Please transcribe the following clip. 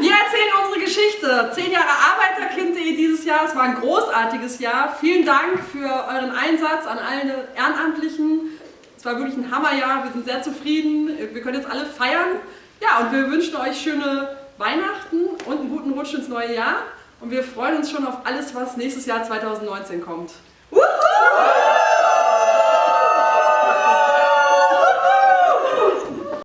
Wir erzählen unsere Geschichte. Zehn Jahre Arbeiterkind.de dieses Jahr. Es war ein großartiges Jahr. Vielen Dank für euren Einsatz an alle Ehrenamtlichen. Es war wirklich ein Hammerjahr. Wir sind sehr zufrieden. Wir können jetzt alle feiern. Ja, und wir wünschen euch schöne Weihnachten und einen guten Rutsch ins neue Jahr. Und wir freuen uns schon auf alles, was nächstes Jahr 2019 kommt.